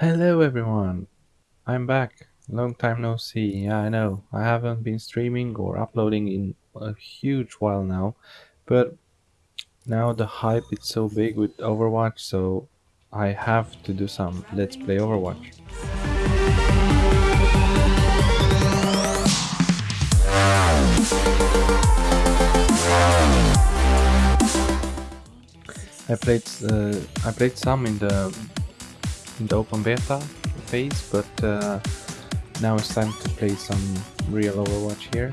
Hello everyone, I'm back. Long time no see. Yeah, I know. I haven't been streaming or uploading in a huge while now, but now the hype is so big with Overwatch, so I have to do some Let's Play Overwatch. I played uh, I played some in the in the open beta phase, but uh, now it's time to play some real Overwatch here.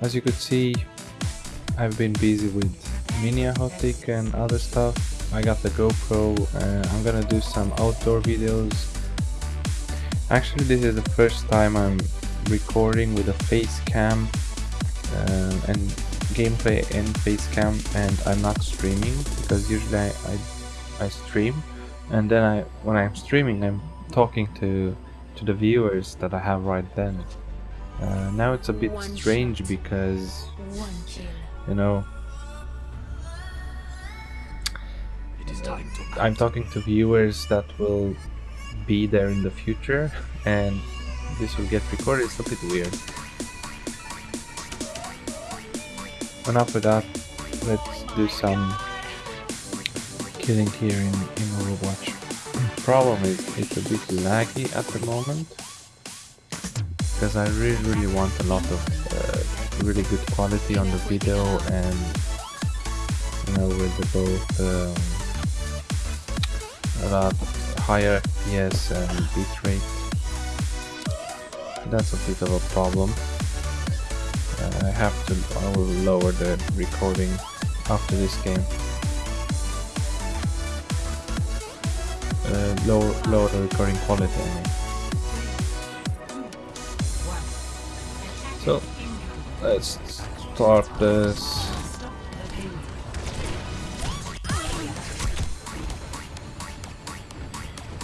As you could see, I've been busy with Mini Ahotic and other stuff. I got the GoPro, uh, I'm gonna do some outdoor videos. Actually, this is the first time I'm recording with a face cam uh, and gameplay and face cam and I'm not streaming because usually I, I, I stream and then I when I'm streaming I'm talking to to the viewers that I have right then. Uh, now it's a bit strange because you know I'm talking to viewers that will be there in the future and this will get recorded. It's a bit weird. Enough with that. Let's do some killing here in, in Overwatch. Problem is, it's a bit laggy at the moment. Because I really, really want a lot of uh, really good quality on the video and, you know, with the both um, a lot higher FPS and bitrate. That's a bit of a problem. Uh, I have to, I will lower the recording after this game. Uh, lower, lower recording quality I mean. So let's start this.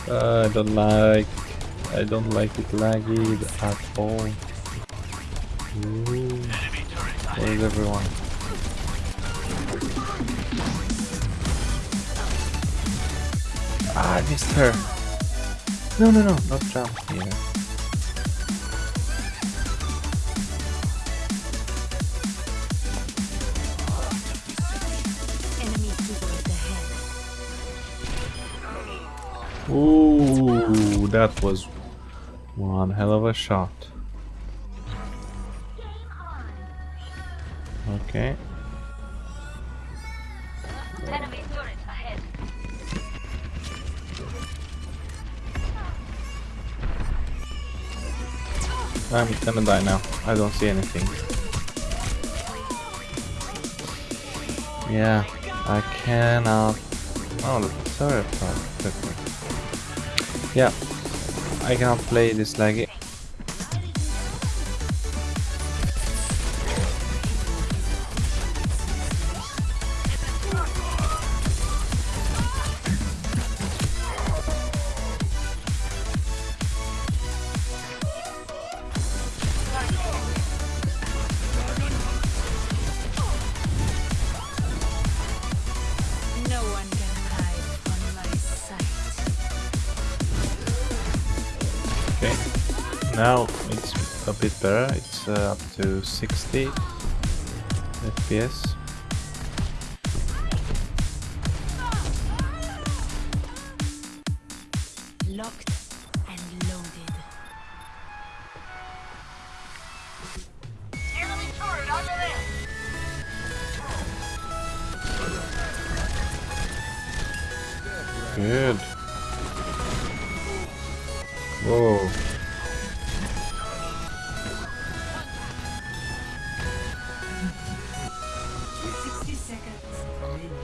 Uh, I don't like I don't like it laggy at all. Ooh. Where is everyone? Ah, I missed her. No, no, no, not jump here. Ooh, that was one hell of a shot. Okay. I'm gonna die now. I don't see anything. Yeah, I cannot... Oh, the Yeah, I cannot play this laggy. Now it's a bit better, it's uh, up to 60 FPS. Locked and loaded. Enemy turret under there! Good. Whoa.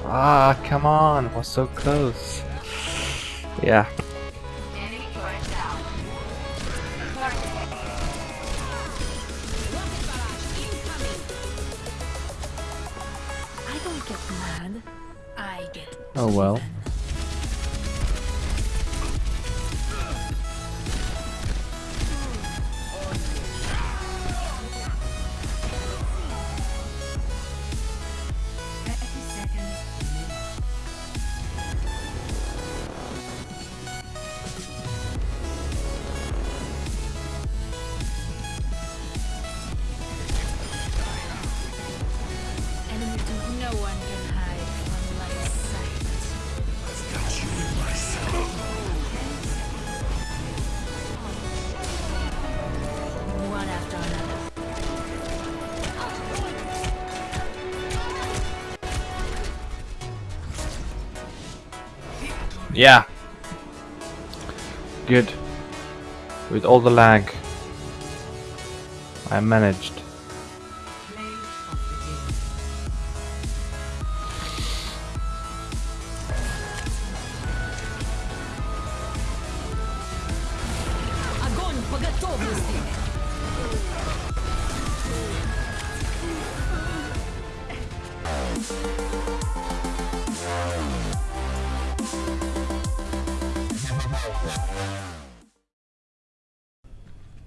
Ah, come on, we're so close. Yeah. Oh well. one can hide from my sight. You in my. One after another. Yeah. Good. With all the lag, I managed.